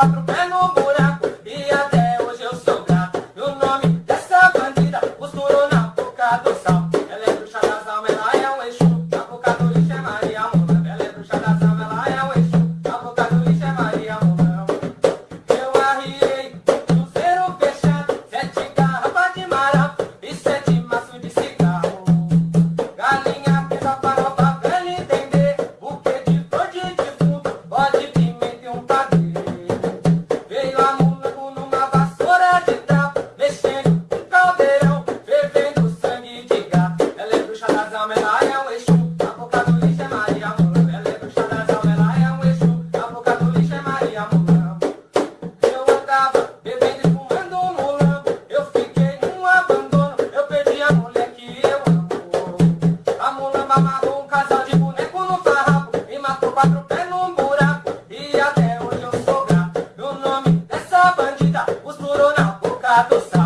quatro quatro pés no buraco E até onde eu sou grato. E o nome é dessa bandida Os na boca do saco